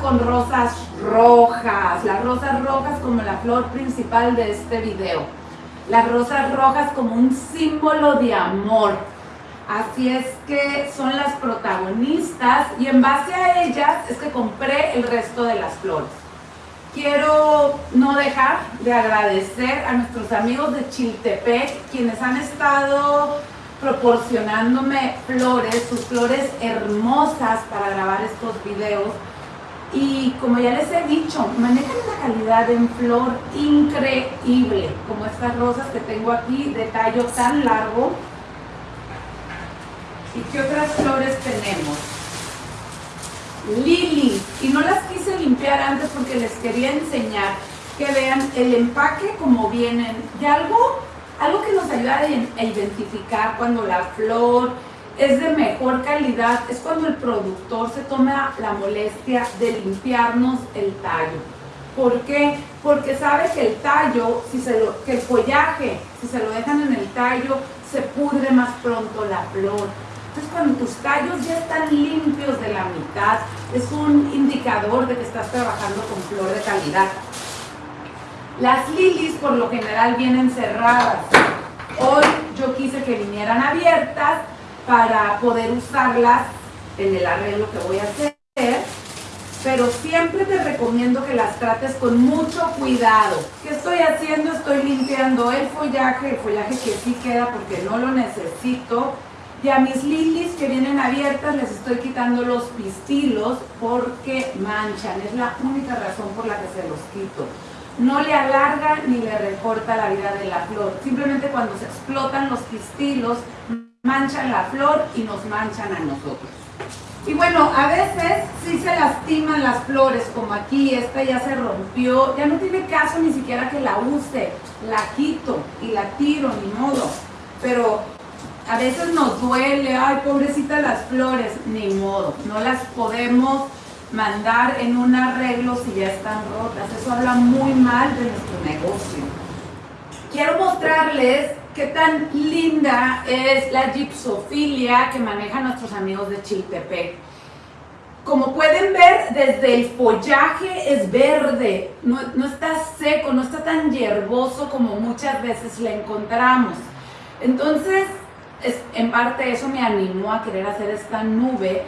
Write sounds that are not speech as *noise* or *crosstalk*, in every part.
con rosas rojas, las rosas rojas como la flor principal de este video. Las rosas rojas como un símbolo de amor. Así es que son las protagonistas y en base a ellas es que compré el resto de las flores. Quiero no dejar de agradecer a nuestros amigos de Chiltepec, quienes han estado proporcionándome flores, sus flores hermosas para grabar estos videos. Y como ya les he dicho, manejan una calidad en flor increíble, como estas rosas que tengo aquí de tallo tan largo. ¿Y qué otras flores tenemos? Lili, y no las quise limpiar antes porque les quería enseñar que vean el empaque como vienen. Y algo algo que nos ayuda a identificar cuando la flor es de mejor calidad es cuando el productor se toma la molestia de limpiarnos el tallo. ¿Por qué? Porque sabe que el tallo, si se lo, que el follaje, si se lo dejan en el tallo, se pudre más pronto la flor. Entonces cuando tus tallos ya están limpios de la mitad, es un indicador de que estás trabajando con flor de calidad. Las lilies por lo general vienen cerradas. Hoy yo quise que vinieran abiertas para poder usarlas en el arreglo que voy a hacer. Pero siempre te recomiendo que las trates con mucho cuidado. ¿Qué estoy haciendo? Estoy limpiando el follaje, el follaje que sí queda porque no lo necesito. Y a mis lilies que vienen abiertas les estoy quitando los pistilos porque manchan. Es la única razón por la que se los quito no le alarga ni le recorta la vida de la flor. Simplemente cuando se explotan los pistilos, manchan la flor y nos manchan a nosotros. Y bueno, a veces sí se lastiman las flores, como aquí, esta ya se rompió, ya no tiene caso ni siquiera que la use, la quito y la tiro, ni modo. Pero a veces nos duele, ay, pobrecita las flores, ni modo, no las podemos mandar en un arreglo si ya están rotas. Eso habla muy mal de nuestro negocio. Quiero mostrarles qué tan linda es la gipsofilia que manejan nuestros amigos de Chiltepec. Como pueden ver, desde el follaje es verde, no, no está seco, no está tan hierboso como muchas veces le encontramos. Entonces, es, en parte eso me animó a querer hacer esta nube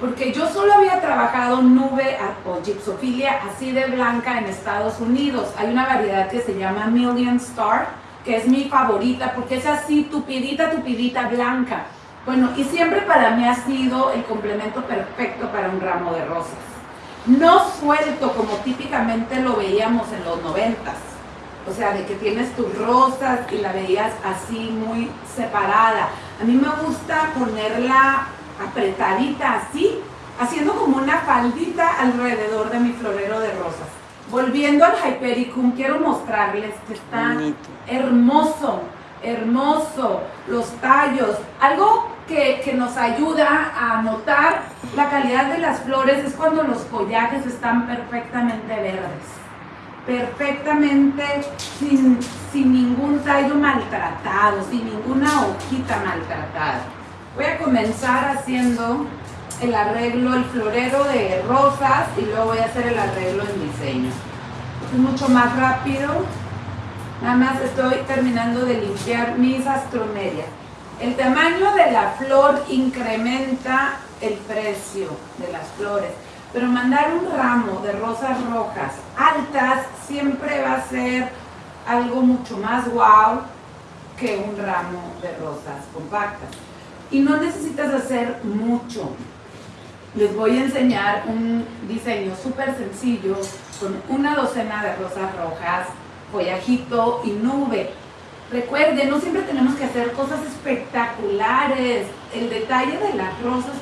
porque yo solo había trabajado nube o gypsofilia así de blanca en Estados Unidos. Hay una variedad que se llama Million Star, que es mi favorita porque es así tupidita, tupidita blanca. Bueno, y siempre para mí ha sido el complemento perfecto para un ramo de rosas. No suelto como típicamente lo veíamos en los noventas. O sea, de que tienes tus rosas y la veías así muy separada. A mí me gusta ponerla apretadita así, haciendo como una faldita alrededor de mi florero de rosas. Volviendo al Hypericum, quiero mostrarles que está hermoso, hermoso, los tallos. Algo que, que, nos ayuda a notar la calidad de las flores es cuando los follajes están perfectamente verdes. Perfectamente sin, sin ningún tallo maltratado, sin ninguna hojita maltratada. Voy a comenzar haciendo el arreglo, el florero de rosas y luego voy a hacer el arreglo en diseño. Es mucho más rápido. Nada más estoy terminando de limpiar mis astromedias. El tamaño de la flor incrementa el precio de las flores, pero mandar un ramo de rosas rojas altas siempre va a ser algo mucho más wow que un ramo de rosas compactas y no necesitas hacer mucho. Les voy a enseñar un diseño súper sencillo con una docena de rosas rojas, follajito y nube. Recuerden, no siempre tenemos que hacer cosas espectaculares. El detalle de las rosas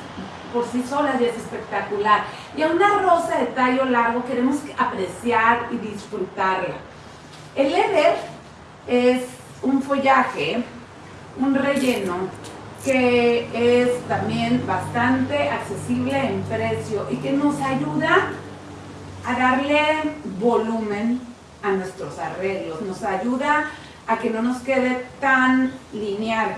por sí solas ya es espectacular. Y a una rosa de tallo largo queremos apreciar y disfrutarla. El leather es un follaje, un relleno que es también bastante accesible en precio y que nos ayuda a darle volumen a nuestros arreglos, nos ayuda a que no nos quede tan lineal.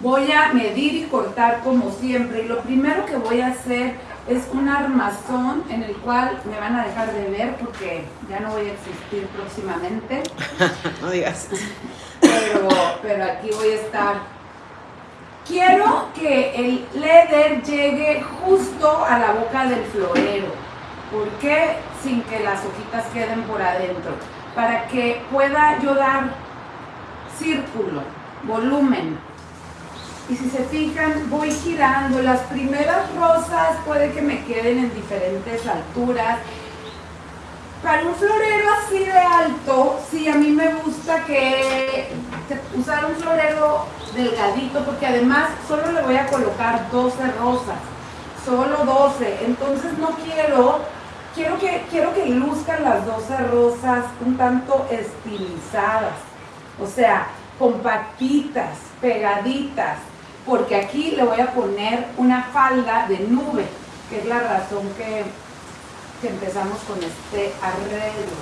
Voy a medir y cortar como siempre y lo primero que voy a hacer es un armazón en el cual me van a dejar de ver porque ya no voy a existir próximamente. *laughs* no digas. Pero, pero aquí voy a estar. Quiero que el leather llegue justo a la boca del florero. ¿Por qué? Sin que las hojitas queden por adentro. Para que pueda yo dar círculo, volumen, y si se fijan, voy girando. Las primeras rosas puede que me queden en diferentes alturas. Para un florero así de alto, sí, a mí me gusta que usar un florero delgadito, porque además solo le voy a colocar 12 rosas, solo 12. Entonces no quiero, quiero que, quiero que luzcan las 12 rosas un tanto estilizadas, o sea, compactitas, pegaditas, porque aquí le voy a poner una falda de nube, que es la razón que, empezamos con este arreglo.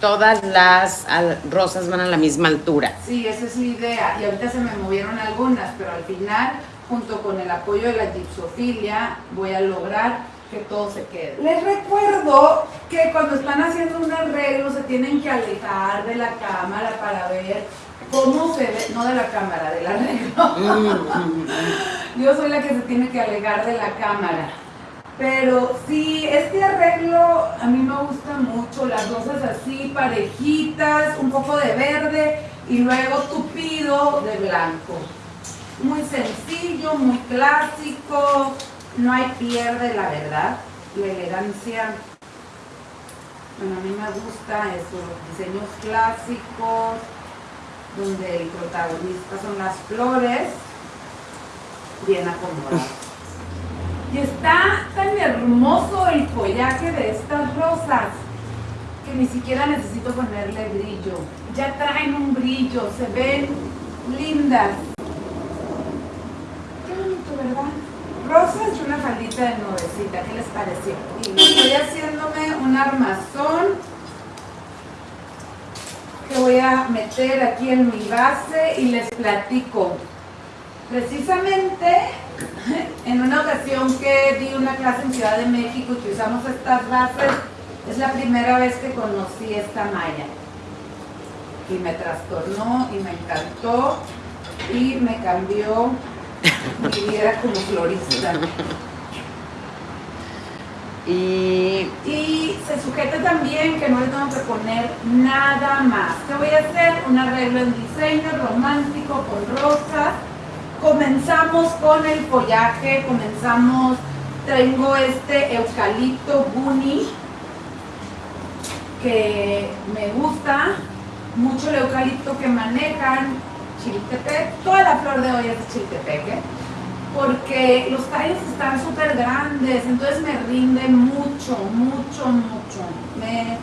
Todas las rosas van a la misma altura. Sí, esa es la idea. Y ahorita se me movieron algunas, pero al final, junto con el apoyo de la gipsofilia, voy a lograr que todo se quede. Les recuerdo que cuando están haciendo un arreglo se tienen que alejar de la cámara para ver cómo se ve, no de la cámara, del arreglo. *laughs* Yo soy la que se tiene que alejar de la cámara. Pero sí, este arreglo a mí me gusta mucho, las rosas así, parejitas, un poco de verde y luego tupido de blanco. Muy sencillo, muy clásico, no hay pierde la verdad, la elegancia. Bueno, a mí me gusta eso, diseños clásicos, donde el protagonista son las flores bien acomodadas. Y está tan hermoso el follaje de estas rosas que ni siquiera necesito ponerle brillo. Ya traen un brillo, se ven lindas. Qué bonito, ¿verdad? Rosas y una faldita de nubecita, ¿qué les pareció? Y estoy haciéndome un armazón que voy a meter aquí en mi base y les platico. Precisamente *laughs* en una ocasión que di una clase en Ciudad de México y que usamos estas bases, es la primera vez que conocí esta malla. Y me trastornó y me encantó y me cambió mi vida como florista. *laughs* Y, se sujeta también que no le tengo que poner nada más. ¿Qué voy a hacer? Un arreglo en diseño romántico con rosas. Comenzamos con el follaje, comenzamos, tengo este eucalipto bunny que me gusta, mucho el eucalipto que manejan Chiltepec, toda la flor de hoy es de ¿eh? porque los tallos están súper grandes, entonces me rinde mucho, mucho, mucho. Me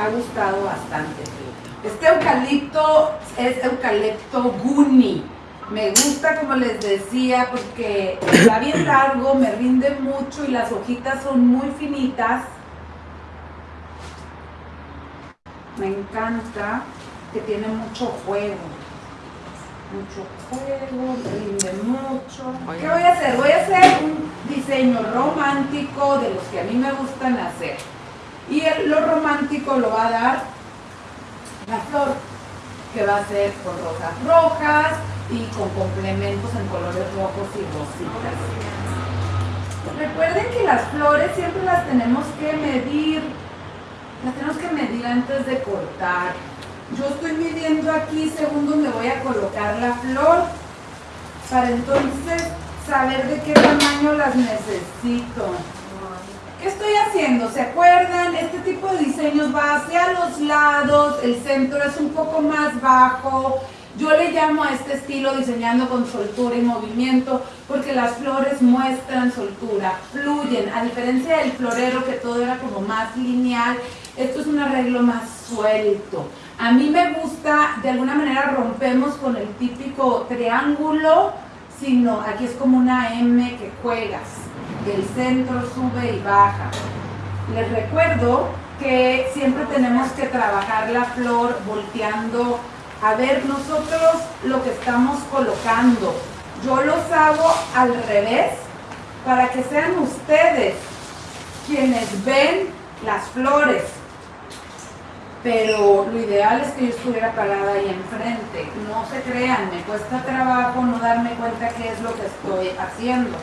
ha gustado bastante. Este eucalipto es eucalipto guni. Me gusta, como les decía, porque está bien *coughs* largo, me rinde mucho y las hojitas son muy finitas. Me encanta que tiene mucho fuego mucho fuego, rinde mucho. ¿Qué voy a hacer? Voy a hacer un diseño romántico de los que a mí me gustan hacer. Y lo romántico lo va a dar la flor, que va a ser con rosas rojas y con complementos en colores rojos y rositas. Recuerden que las flores siempre las tenemos que medir, las tenemos que medir antes de cortar yo estoy midiendo aquí según donde voy a colocar la flor para entonces saber de qué tamaño las necesito. ¿Qué estoy haciendo? ¿Se acuerdan? Este tipo de diseños va hacia los lados, el centro es un poco más bajo. Yo le llamo a este estilo diseñando con soltura y movimiento porque las flores muestran soltura, fluyen, a diferencia del florero que todo era como más lineal, esto es un arreglo más suelto. A mí me gusta, de alguna manera rompemos con el típico triángulo, sino aquí es como una M que juegas, el centro sube y baja. Les recuerdo que siempre tenemos que trabajar la flor volteando a ver nosotros lo que estamos colocando. Yo los hago al revés para que sean ustedes quienes ven las flores. Pero lo ideal es que yo estuviera parada ahí enfrente. No se crean, me cuesta trabajo no darme cuenta qué es lo que estoy haciendo.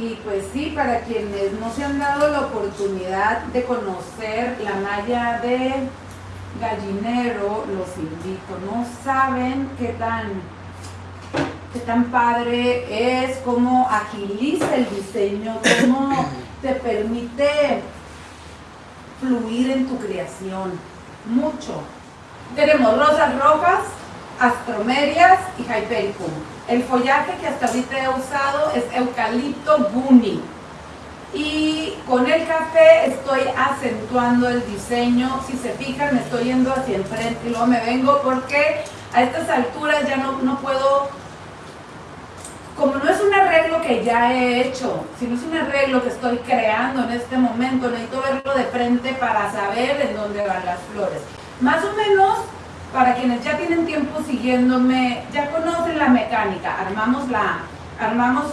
Y pues sí, para quienes no se han dado la oportunidad de conocer la malla de gallinero, los invito. No saben qué tan, qué tan padre es, cómo agiliza el diseño, cómo te permite fluir en tu creación. Mucho. Tenemos rosas rojas, astromerias y hypericum. El follaje que hasta ahorita he usado es eucalipto guni. Y con el café estoy acentuando el diseño. Si se fijan, me estoy yendo hacia enfrente y luego me vengo porque a estas alturas ya no, no puedo como no es un arreglo que ya he hecho, sino es un arreglo que estoy creando en este momento, necesito verlo de frente para saber en dónde van las flores. Más o menos, para quienes ya tienen tiempo siguiéndome, ya conocen la mecánica, armamos la, armamos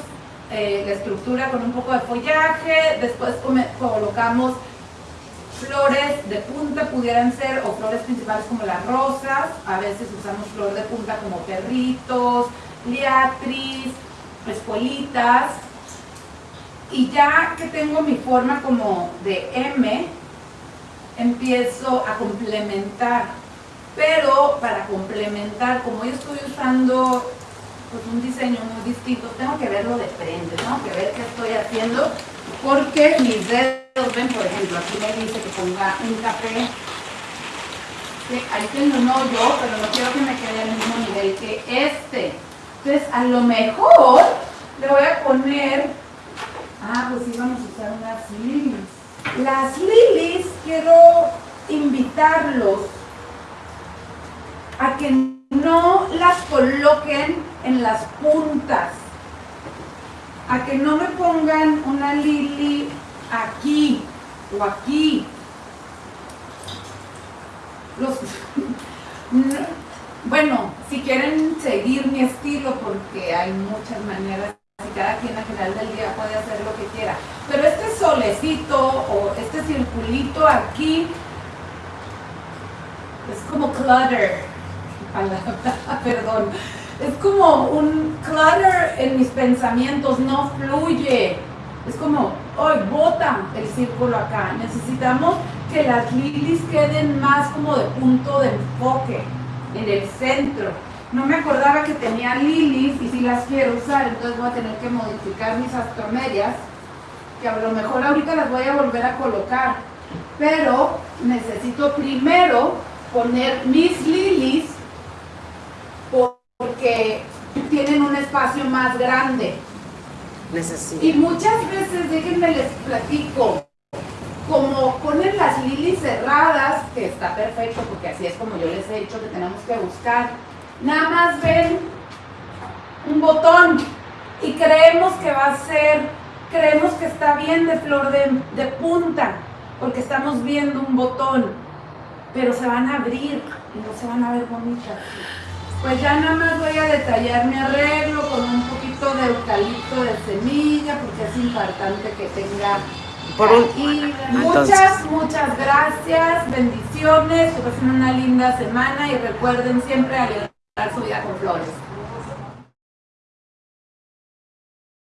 eh, la estructura con un poco de follaje, después colocamos flores de punta pudieran ser, o flores principales como las rosas, a veces usamos flor de punta como perritos, liatris, escuelitas y ya que tengo mi forma como de M, empiezo a complementar. Pero para complementar, como yo estoy usando pues, un diseño muy distinto, tengo que verlo de frente, tengo que ver qué estoy haciendo, porque mis dedos, ven por ejemplo, aquí me dice que ponga un café, ahí tengo un hoyo, pero no quiero que me quede al mismo nivel que este. Entonces, a lo mejor le voy a poner, ah, pues sí, vamos a usar unas lilies. Las lilies quiero invitarlos a que no las coloquen en las puntas, a que no me pongan una lili aquí o aquí. Los, *laughs* bueno, si quieren seguir mi estilo, porque hay muchas maneras, y cada quien al final del día puede hacer lo que quiera. Pero este solecito o este circulito aquí es como clutter, *laughs* *laughs* perdón, es como un clutter en mis pensamientos, no fluye. Es como, hoy bota el círculo acá. Necesitamos que las lilies queden más como de punto de enfoque en el centro. No me acordaba que tenía lilies y si las quiero usar, entonces voy a tener que modificar mis astromedias, que a lo mejor ahorita las voy a volver a colocar. Pero necesito primero poner mis lilies porque tienen un espacio más grande. Necesito. Y muchas veces, déjenme les platico, como ponen las lilies cerradas, que está perfecto porque así es como yo les he dicho que tenemos que buscar, nada más ven un botón y creemos que va a ser, creemos que está bien de flor de, punta, porque estamos viendo un botón, pero se van a abrir y no se van a ver bonitas. Pues ya nada más voy a detallar mi arreglo con un poquito de eucalipto de semilla, porque es importante que tenga y muchas, muchas gracias, bendiciones, que pasen una linda semana y recuerden siempre alegrar su vida con flores.